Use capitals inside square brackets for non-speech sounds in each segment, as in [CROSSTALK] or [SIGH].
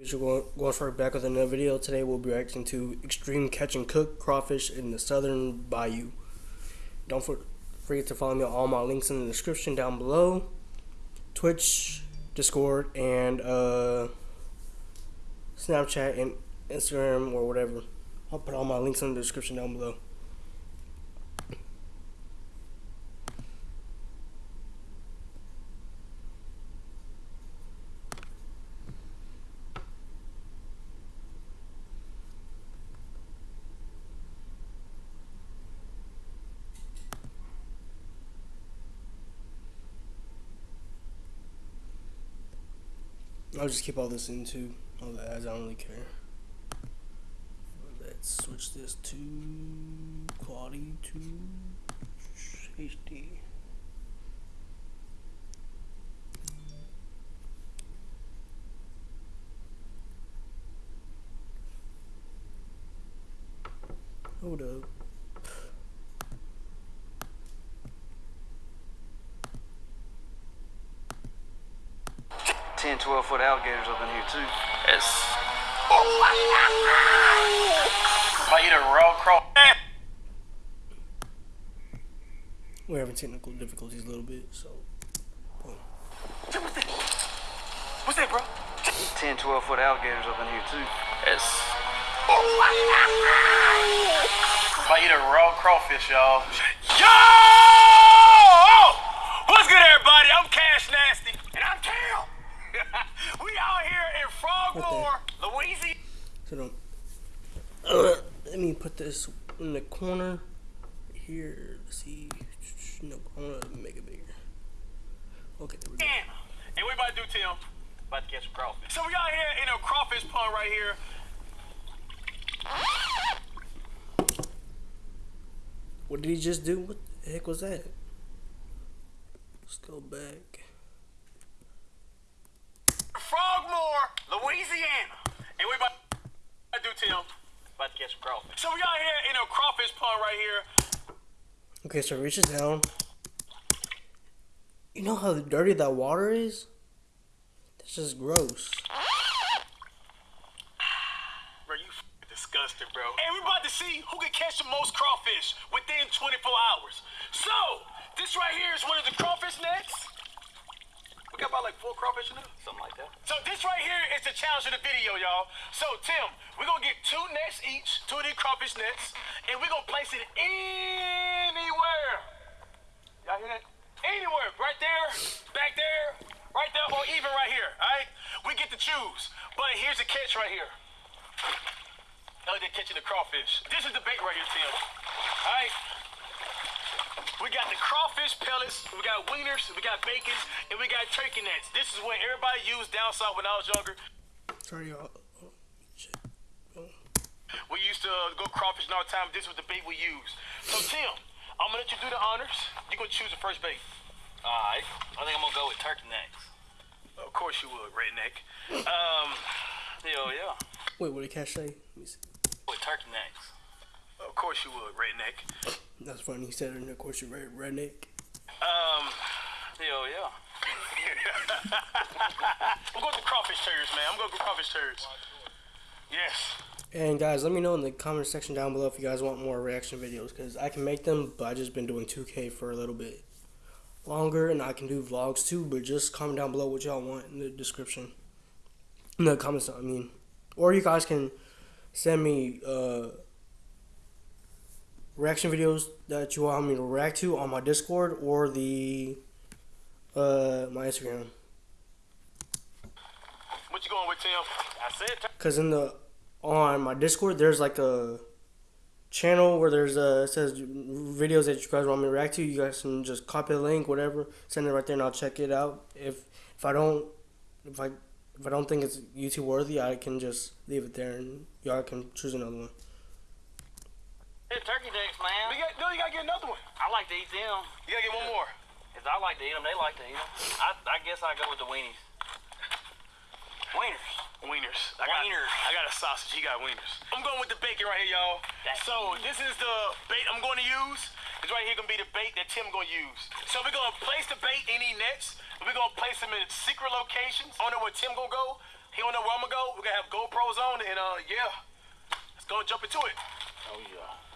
We're going straight back with another video. Today we'll be reacting to Extreme Catch and Cook Crawfish in the Southern Bayou. Don't forget to follow me on all my links in the description down below. Twitch, Discord, and uh, Snapchat and Instagram or whatever. I'll put all my links in the description down below. I'll just keep all this into all the ads. I don't really care. Let's switch this to quality to HD. Hold up. 10, 12 foot alligators up in here too. It's Might oh, eat a raw craw. We're having technical difficulties a little bit, so. boom. what's that? What's that, bro? 10, 12 foot alligators up in here too. It's Might oh, eat a raw crawfish, y'all. Yo! What's good, everybody? I'm Cash Nasty, and I'm Cam. we out here in Frogmore, Louisiana. So don't. Uh, let me put this in the corner here. Let's see. Nope, I want to make it bigger. Okay, there we go. And we about to do, Tim? About to catch some crawfish. So we out here in a crawfish pond right here. What did he just do? What the heck was that? Let's go back. Frogmore, Louisiana. And we about to do, Tim? About to catch some crawfish. So we out here in a crawfish pond right here. Okay, so reaches down. You know how dirty that water is? That's just gross. Bro, you disgusting, bro. And we about to see who can catch the most crawfish within 24 hours. So, this right here is one of the crawfish nets. We got about like four crawfish in there, something like that. So this right here is the challenge of the video, y'all. So Tim, we're gonna get two nets each, two of these crawfish nets, and we're gonna place it anywhere. Y'all hear that? Anywhere, right there, back there, right there, or even right here. All right, we get to choose. But here's the catch right here. Oh, they're catching the crawfish. This is the bait right here, Tim. All right. We got the crawfish pellets, we got wieners, we got bacon, and we got turkey nets. This is what everybody used down south when I was younger. Sorry, y'all. Shit. We used to uh, go crawfishing all the time. This was the bait we used. So, Tim, I'm gonna let you do the honors. You're gonna choose the first bait. All right. I think I'm gonna go with turkey necks. Of course you would, redneck. Um, Hell yeah. Wait, what did Cash say? Let me see. With turkey necks. of course you would, redneck. That's funny. He said it, and of course you're red, redneck. Um, Hell yeah. [LAUGHS] I'm going to crawfish turds, man. I'm going to crawfish turds. Yes. And guys, let me know in the comment section down below if you guys want more reaction videos because I can make them, but I just been doing 2K for a little bit longer, and I can do vlogs too. But just comment down below what y'all want in the description, in the comments. I mean, or you guys can send me uh, reaction videos that you want me to react to on my Discord or the uh, my Instagram. What you going with, Tim? I said Cause in the on my Discord, there's like a channel where there's a it says videos that you guys want me to react to. You guys can just copy the link, whatever, send it right there, and I'll check it out. If if I don't if I if I don't think it's YouTube worthy, I can just leave it there, and y'all can choose another one. Hey, turkey necks, We man. got, no, you got to get another one. I like to eat them. You got to get one more. If I like to eat them, they like to eat them. I, I guess I go with the weenies. Wieners. Wieners. I got, Wieners. I got a sausage. He got wieners. I'm going with the bacon right here, y'all. So this is the bait I'm going to use. It's right here gonna be the bait that Tim gonna use. So we're gonna place the bait in these nets. We're gonna place them in secret locations. I don't know where Tim gonna go. He don't know where I'm gonna go. We're gonna have GoPros on and uh yeah. Let's go jump into it. Oh yeah.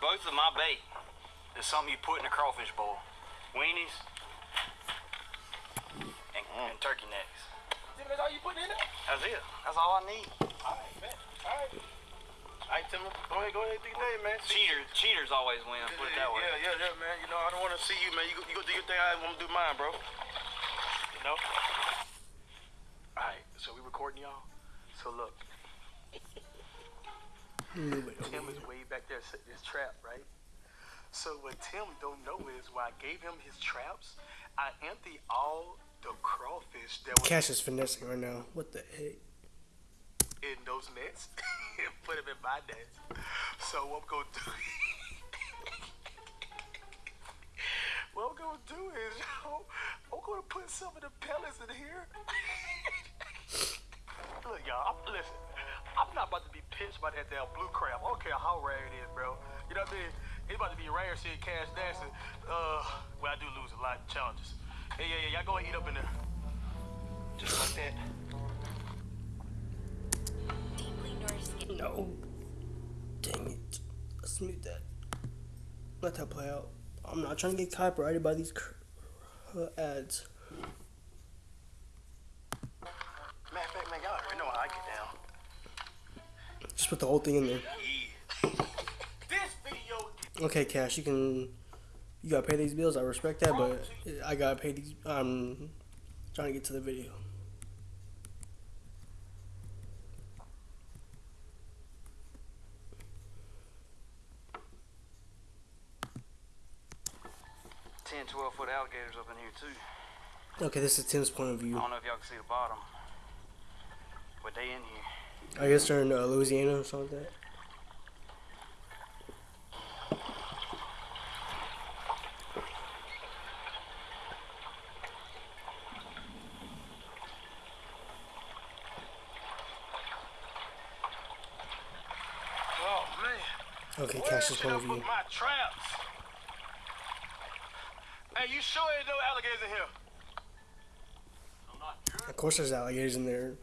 Both of my bait is something you put in a crawfish bowl. Weenies and, and turkey necks. That's all you putting in there? That's it. That's all I need. Alright, man. Alright. Alright, Tim, go ahead, go ahead, do your thing, man. See- Cheaters, cheaters always win. Put it that way. Yeah, yeah, yeah, man. You know, I don't want to see you, man. You go, you go do your thing. I want to do mine, bro. You know. All right. So we recording y'all. So look, Tim is way back there setting his trap, right? So what Tim don't know is when I gave him his traps, I emptied all the crawfish that was Cash is finessing right now. What the heck? in those nets [LAUGHS] and put them in my nets. So what I'm gonna do? [LAUGHS] what I'm gonna do is yo, [LAUGHS] I'm gonna put some of the pellets in here. Look, y'all, I'm, listen. I'm not about to be pinched by that damn blue crab. I don't care how rare it is, bro. You know what I mean? It's about to be rare seeing cash dancing. Uh, well, I do lose a lot of challenges. Yeah, yeah, yeah. Y'all go and eat up in there. Just like that. Deeply Norse. No. Dang it. Let's mute that. Let that play out. I'm not trying to get copyrighted by these cr- uh, ads. Matter of fact, man, y'all already know how I get down. Just put the whole thing in there. Yeah. this video Okay, Cash, you can. You gotta pay these bills. I respect that, but I gotta pay these. I'm trying to get to the video. Ten, twelve foot alligators up in here too. Okay, this is Tim's point of view. I don't know if y'all can see the bottom, but they in here. I guess they're in uh, Louisiana or something like that. Oh man. Okay, Where Cash's should point I of put my traps? Hey, you sure there's no alligators in here? I'm not sure. Of course, there's alligators in there.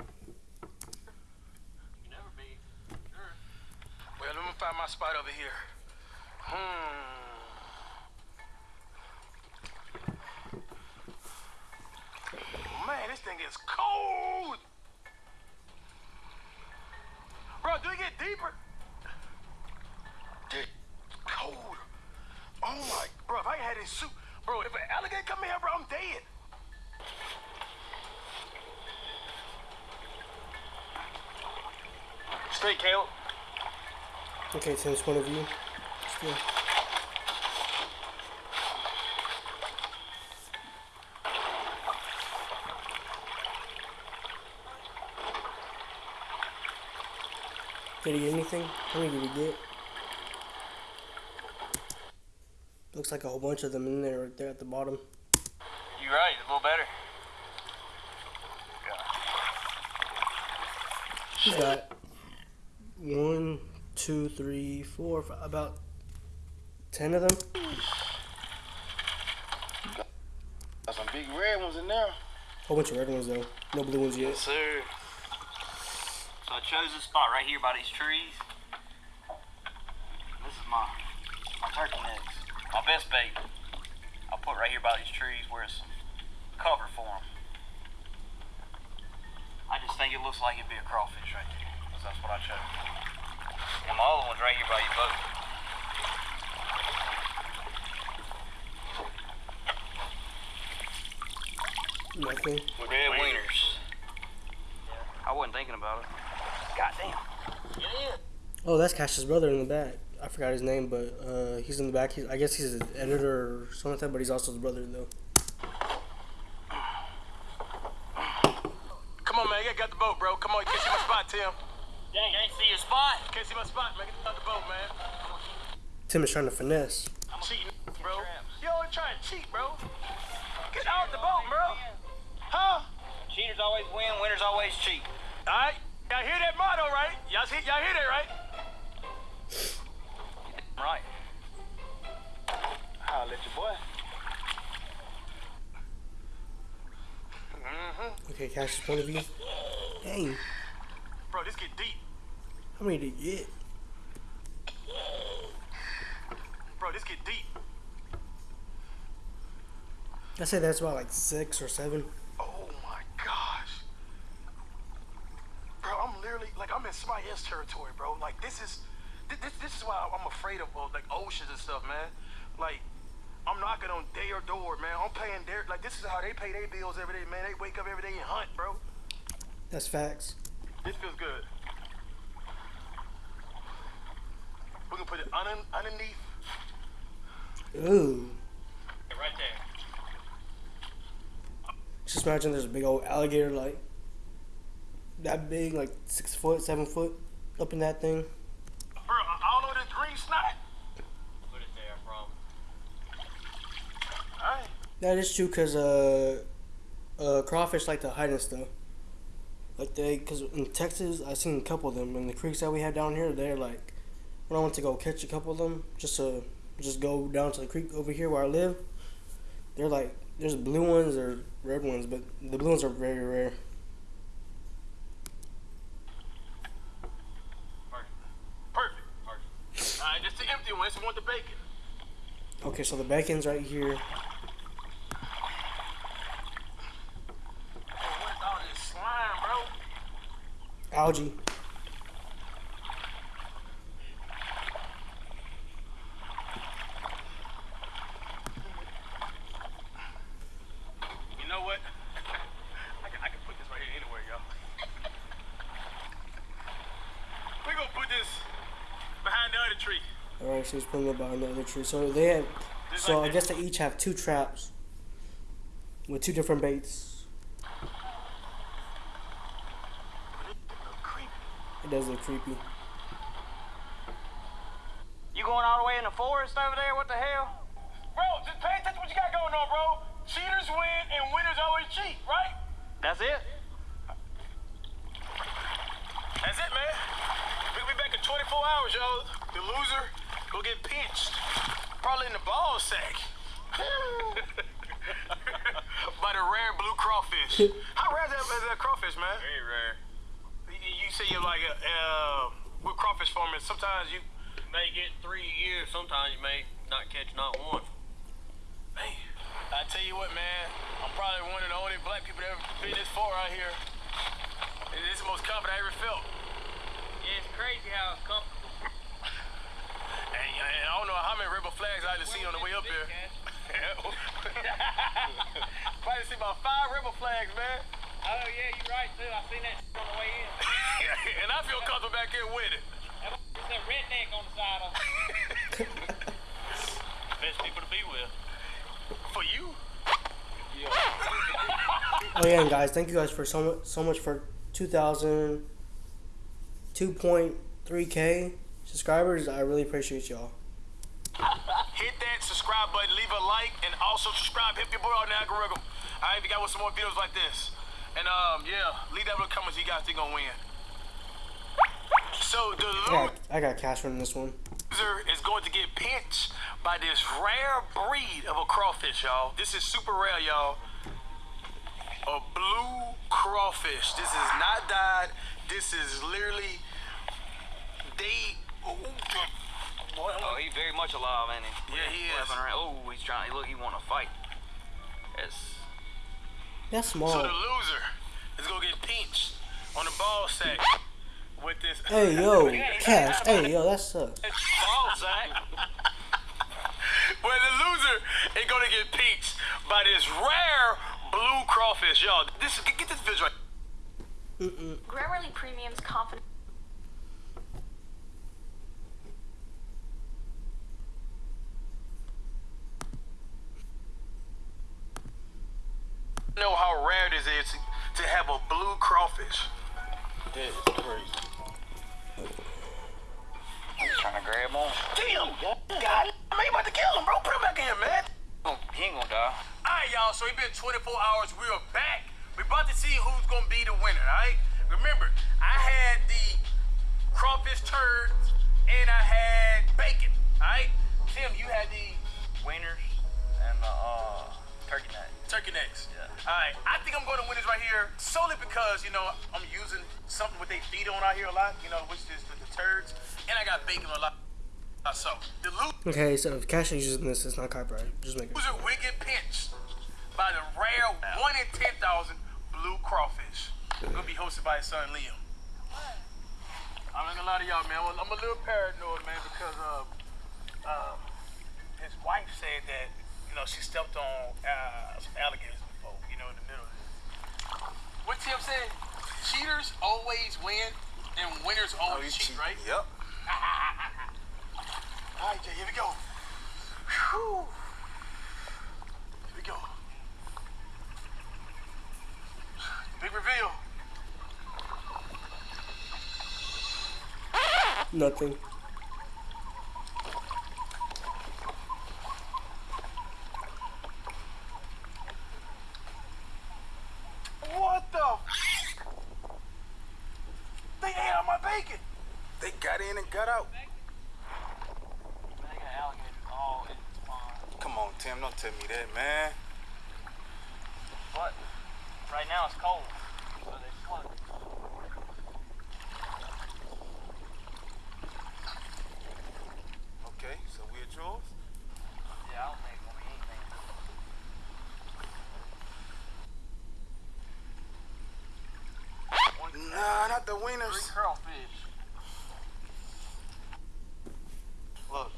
You never be. Sure. Well, let me find my spot over here. Hmm. Man, this thing is cold. Bro, do it get deeper? Dude, cold. Oh my, bro, if I had this suit, bro, if an alligator come in here, bro, I'm dead. Straight, Caleb. Okay, Tim's point of view. Still. Did he get anything? How many did he get? Looks like a whole bunch of them in there right there at the bottom. You're right, a little better. He's got one, two, three, four, five, about ten of them. Got some big red ones in there. Whole bunch of red ones though. No blue ones yet. Yes, sir. So I chose this spot right here by these trees. This is my my turkey necks. My best bait. I'll put right here by these trees where it's cover for them. I just think it looks like it'd be a crawfish right there. 'cause that's what I chose. And my other one's right here by your boat. Nothing. Red wieners. I wasn't thinking about it. God damn. Oh, that's Cash's brother in the back. I forgot his name, but uh, he's in the back. He's, I guess he's an editor or something like that, but he's also the brother though. Come on, man, you got the boat, bro. Come on, you can't see my spot, Tim. Dang, can't see your spot. Can't see my spot, man. Get out the boat, man. Tim is trying to finesse. Cheating, bro. You always trying to cheat, bro. Get out the boat, bro. Huh? Cheaters always win, winners always cheat. All right. Y'all hear that motto, right? Y'all see? Y'all hear that, right? Right. I'll let your boy. Mm-hmm. Okay, Cash's point of view. Dang, Bro, this get deep. how many did you get? Get deep. I say that's about like six or seven. Oh my gosh. Bro, I'm literally like I'm in somebody else's territory, bro. Like this is this, this, is why I'm afraid of uh, like oceans and stuff, man. Like I'm knocking on their door, man. I'm paying their like this is how they pay their bills every day, man. They wake up every day and hunt, bro. That's facts. This feels good. We can put it un- underneath. Ooh. Right there. Just imagine there's a big old alligator like that big, like six foot, seven foot, up in that thing. Bro, I I don't know this green snot. Put it there, from. Alright. That is true, cause uh, uh, crawfish like to hide and stuff. Like they, cause in Texas, I seen a couple of them in the creeks that we had down here. They're like, when I went to go catch a couple of them, just to just go down to the creek over here where I live. They're like, there's blue ones or red ones, but the blue ones are very rare. Perfect. Perfect. Alright, this the empty one. This one with the bacon. Okay, so the bacon's right here. What is all this slime, bro? Algae. You know what? I can, I can put this right here anywhere, y'all. we gonna put this behind the other tree. All right, so he's putting it behind the other tree. So they have, Just so I guess they each have two traps with two different baits. It does look creepy. You going all the way in the forest over there? What the hell? Bro, just pay attention to what you got going on, bro. Cheaters win and winners always cheat, right? That's it? That's it, man. We'll be back in 24 hours, y'all. The loser will get pinched. Probably in the ball sack. [LAUGHS] By the rare blue crawfish. How rare is that, is that crawfish, man? Very rare. You, you say you're like a, uh, with crawfish farming, sometimes you, May get three years. Sometimes you may not catch not one. man, I tell you what, man, I'm probably one of the only black people that ever been this far out here. And this is the most confident I ever felt. Yeah, it's crazy how comfortable. And, and I don't know how many rebel flags I had to see on the way up here. [LAUGHS] Probably see about five rebel flags, man. Oh yeah, you're right too. I seen that on the way in. [LAUGHS] and I feel comfortable back here with it. There's a redneck on the side of [LAUGHS] Best people to be with. For you? Oh yeah, and guys, thank you guys for so much, so much for 2,000, 2.3k subscribers. I really appreciate y'all. Hit that subscribe button, leave a like, and also subscribe. Hit your boy on the algorithm. All right, we got some more videos like this. And um, yeah, leave that in the comments. You guys think gonna win? So the I loser got, I got cash from this one. is going to get pinched by this rare breed of a crawfish, y'all. This is super rare, y'all. A blue crawfish. This is not dyed. This is literally they. Oh, boy, Oh, he's very much alive, ain't he? Yeah, he is. Around. Oh, he's trying. Look, he want to fight. That's That's So small. the loser is gonna get pinched on the ball sack with this. Hey [LAUGHS] yo, cash. Hey yo, that sucks. ball sack. Where the loser is gonna get pinched by this rare blue crawfish, y'all. This get, get this visual. Grammarly Premium's confident. Know how rare this is to have a blue crawfish. That is crazy. He's trying to grab on. Damn, God, man, you about to kill him, bro. Put him back in, man. He ain't gonna die. All right, y'all. So it's been 24 hours. We are back. We about to see who's gonna be the winner. All right. Remember, I had the crawfish turd and I had bacon. All right. Tim, you had the Wieners and the uh, turkey neck. Turkey necks. Yeah. All right. I think I'm going to win this right here solely because, you know, I'm using something with they feed on out here a lot, you know, which is the, the turds, and I got bacon a lot. Uh, So the loot Okay, so if Cash is using this, it's not copyright. Just make it. was a wicked pinch by the rare one in ten thousand blue crawfish. Gonna be hosted by his son Liam. I'm not gonna lie to y'all, man. I'm a little paranoid, man, because uh, uh, his wife said that you know she stepped on uh, some alligators before, you know, in the middle. of this. What Tim said? Cheaters always win, and winners always cheat, right? Yep. [LAUGHS] All right, Jay, here we go. Whew. Here we go. [SIGHS] Big reveal. Nothing. What the? f- They ate out my bacon. They got in and got out. They got alligators all in the pond. Come on, Tim. Don't tell me that, man. But right now it's cold, so they float. Okay, so we're yours. Yeah, I don't think it's gonna be anything. Nah, not the Three wieners. crawfish. Look,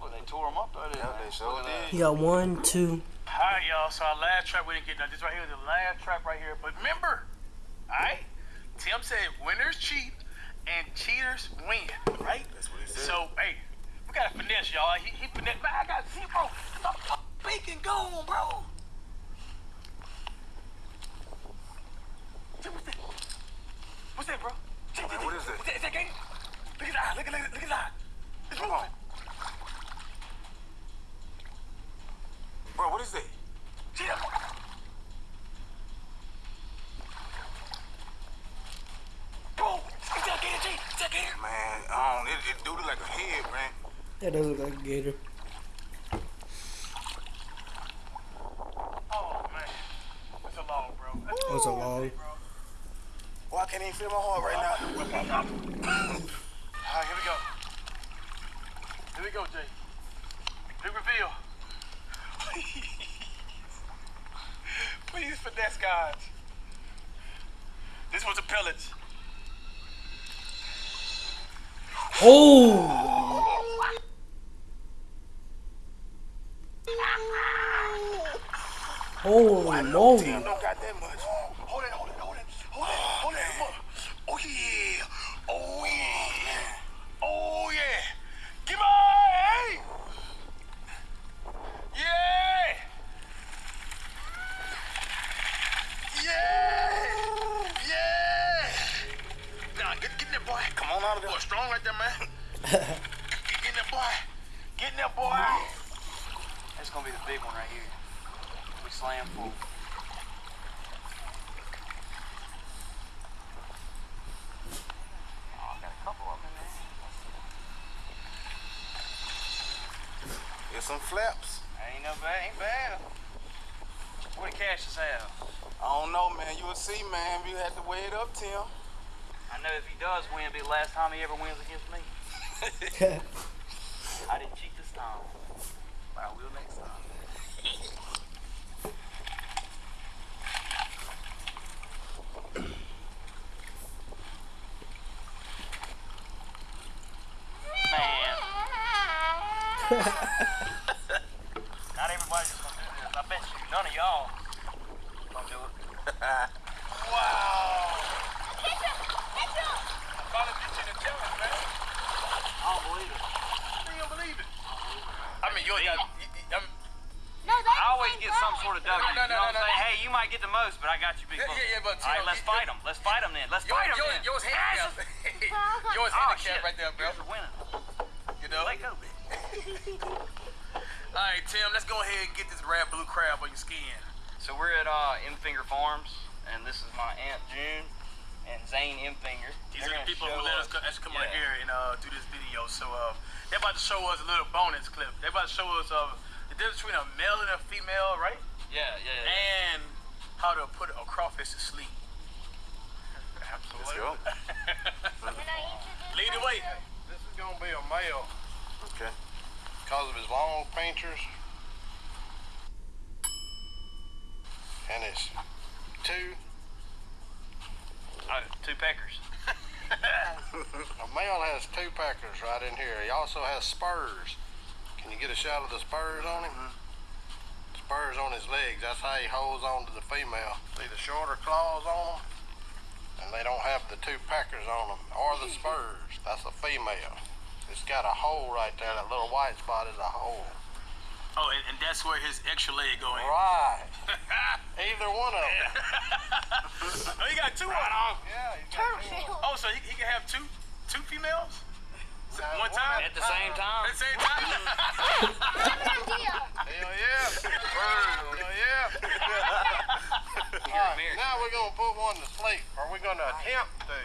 look, they tore them up out there. Yeah, they sure Look at that. did. You got one, two. All right, y'all. So our last trap we didn't get done. This right here is the last trap right here. But remember, all right? Tim said winners cheat and cheaters win, right? That's what he said. So, hey, we got to finesse, y'all. He, he finesse. Man, I got zero. bro. The fuck bacon gone, bro. Jay, What's that? What's that, bro? Jay, Jay, what Jay, is that? Is that, is that gator? Look at that. Look at that. Look at that. It's Come moving. on. Bro, what is that? See that? Bro, is that gator, Jay? Is that gator? Man, I don't, it, it do look like a head, man. That does look like a gator. Oh, man. That's a long, bro. That's Oh, it's a long. bro. Can't even feel my heart right now. All right, here we go. Here we go, Jay. Big reveal. [LAUGHS] Please finesse, guys. This was a pellets. Oh! Holy moly! Tim don't got that much. Hold it, hold it, hold it, hold it, hold it. Come on. Oh yeah, oh yeah, oh yeah. Come on, hey. Yeah. Yeah. Yeah. Nah, get, get in there, boy. Come on out of there. Boy, strong right there, man. [LAUGHS] get, get in there, boy. Get in there, boy. That's gonna be the big one right here. We slam full. Oh, got a couple of them in there. Some flaps. Ain't no bad, ain't bad. What did Cassius have? I don't know, man. You will see, man. You had to weigh it up, Tim. I know if he does win, it'll be the last time he ever wins against me. [LAUGHS] I didn't cheat this time. But I will next time. Man. Not everybody's just gonna do this. I bet you none of y'all gonna do it. [LAUGHS] Wow. [LAUGHS] So we're at uh, M Finger Farms, and this is my aunt June and Zane Imfinger. These are the people who let us, us come yeah. on here and uh, do this video. So uh, they're about to show us a little bonus clip. They're about to show us uh, the difference between a male and a female, right? Yeah, yeah. yeah. And how to put a crawfish to sleep. Absolutely. Let's go. Lead the way. This is going to be a male. Okay. Because of his long painters and his two uh, two peckers. [LAUGHS] A male has two peckers right in here. He also has spurs. Can you get a shot of the spurs on him? Spurs on his legs. That's how he holds on to the female. See the shorter claws on them? And they don't have the two peckers on them or the [LAUGHS] spurs. That's a female. It's got a hole right there. That little white spot is a hole. Oh, and, and that's where his extra leg going. Right. [LAUGHS] Either one of them. [LAUGHS] oh, he got two of them. Yeah, he's got two of 'em. Oh, so he, he can have two two females? Uh, One time? At the same time. At the same time? Hell yeah. Hell yeah. [LAUGHS] All right, now we're gonna put one to sleep. Are we're gonna attempt to.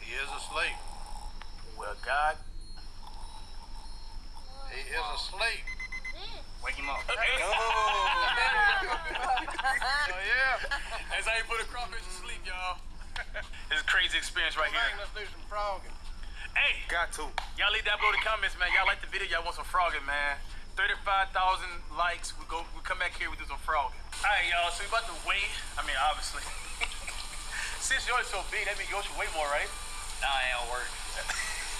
He is asleep. Well, He is asleep. Wake him up. [LAUGHS] Oh [LAUGHS] yeah. That's how you put a crawfish to sleep, y'all. [LAUGHS] it's a crazy experience right Come back, here. let's do some frogging. Hey, Got to. y'all leave that below the comments, man. Y'all like the video? Y'all want some frogging, man? 35,000 likes. We go. We come back here. We do some frogging. All right, y'all. So we about to weigh. I mean, obviously. Since yours so big, that means yours should weigh more, right? Nah, it ain't work.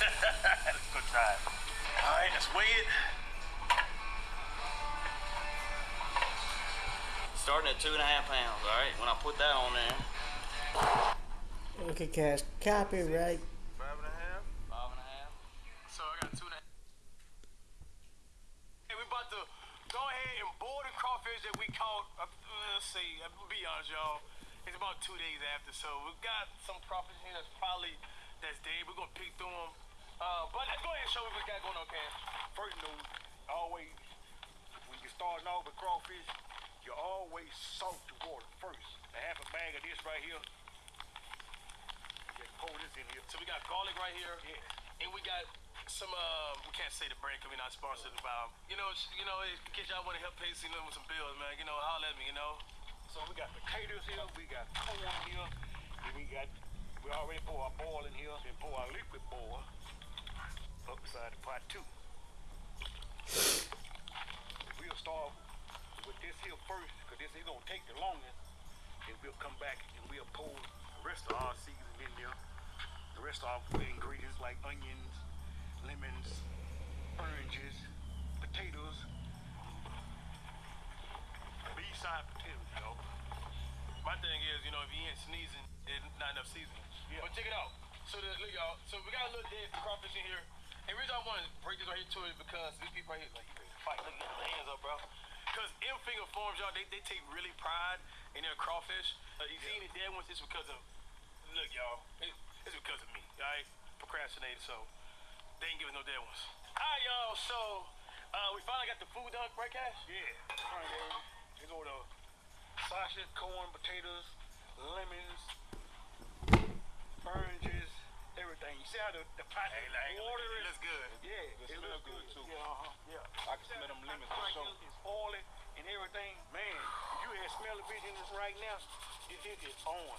Let's go try it. All right, let's weigh it. Starting at two and a half pounds, alright? When I put that on there, Okay, Cash. Copyright. Five and a half. five and a half. So I got two and a half. Hey, we about to go ahead and boil the crawfish that we caught. Uh, let's see, I'm gonna be honest, y'all. It's about two days after, so we've got some crawfish here that's probably that's dead. We're gonna pick through them. Uh, but let's go ahead and show what we got going on, Cash. First note, always, when you're starting off with crawfish, you always salt the water first. A half a bag of this right here. Just pour this in here. So we got garlic right here, Yeah. and we got some. Uh, we can't say the brand because we're not sponsored by. You know, you know, in case y'all want to help pay some with some bills, man. You know, holler at me. You know. So we got potatoes here, we got corn here, and we got, we already pour our boil in here, then pour our liquid boil up beside the pot too. We'll start with this here first, because this is gonna take the longest, and we'll come back and we'll pour the rest of our seasoning in there. The rest of our ingredients like onions, lemons, oranges, potatoes, B-side potatoes, y'all. My thing is, you know, if you ain't sneezing, it's not enough seasoning. Yeah. But check it out. So the, look, y'all. So we got a little dead crawfish in here. And the reason I want to break this right here to it is because these people right here, like, fight. Look at their hands up, bro. Because M finger farms, y'all, they, they take really pride in their crawfish. Uh, you see any dead ones, it's because of, look, y'all, it, it's because of me, all right? Procrastinated, so they ain't giving no dead ones. All right, y'all, so uh, we finally got the food done, right, Cash? Yeah. All right, there. You go to sausage, corn, potatoes, lemons, oranges, everything. You see how the, the pot Hey, like, water it is? looks good. Yeah, it looks good too. Yeah, uh-huh. Yeah. I can smell them lemons for sure. is oily and everything. Man, if you had smell the vision this right now, it, it is on.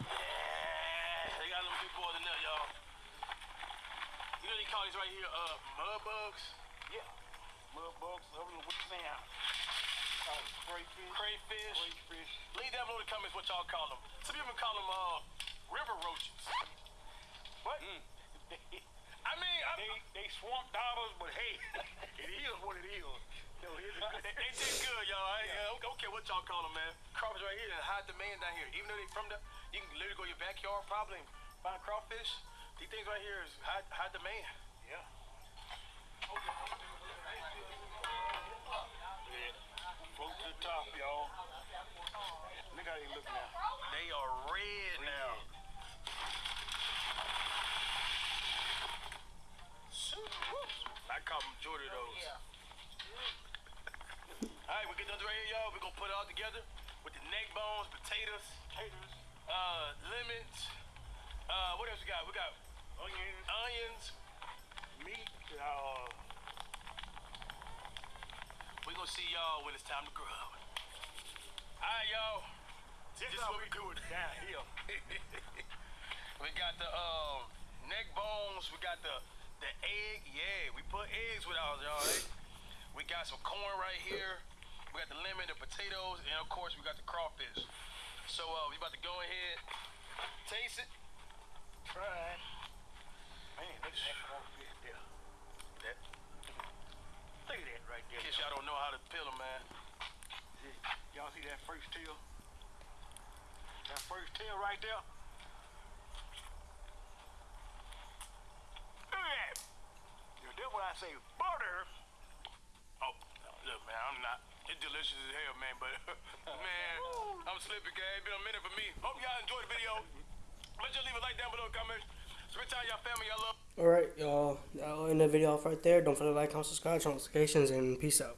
Yeah, they got them big boys in there, y'all. You know they call these right here, uh, mud bugs, Yeah. Mud bugs, other than what you saying? Uh, crayfish. crayfish. Crayfish. Leave down below the comments what y'all call them. Some people call them uh, river roaches. What? Mm. [LAUGHS] I mean, They they swamp dollars, but hey, [LAUGHS] it is what it is. No, it is they, they taste good, y'all. I, ain't- I don't care what y'all call them, man. Crawfish right here and high demand down here. Even though they from the, you can literally go to your backyard probably and find crawfish. These things right here is high, high demand. Yeah. To the top, y'all. Look how they look now. They are red, red. now. I caught them, Jordan. those. All right, we get those right here, y'all. We're going to put it all together with the neck bones, potatoes, potatoes, uh, lemons. Uh, what else we got? We got onions, onions meat, uh, we gonna see y'all when it's time to grub. All right, y'all. this This how what we we do it down here. [LAUGHS] we got the um neck bones. We got the the egg. Yeah, we put eggs with ours, y'all. eh? We got some corn right here. We got the lemon, the potatoes, and of course we got the crawfish. So uh, we about to go ahead, taste it. Try. Man, look at that crawfish there. That, Look at that right there. in case y'all don't know how to peel them, man. Y'all see that first tail? That first tail right there? Look at that. Yeah, That's what I say, butter. Oh, look, man, I'm not. It's delicious as hell, man. But [LAUGHS] man, I'm slippy, guy. It's been a minute for me. Hope y'all enjoyed the video. Let's just leave a like down below, comments. With y'all. I'll end the video off right there. Don't forget to like, comment, subscribe, notifications, and peace out.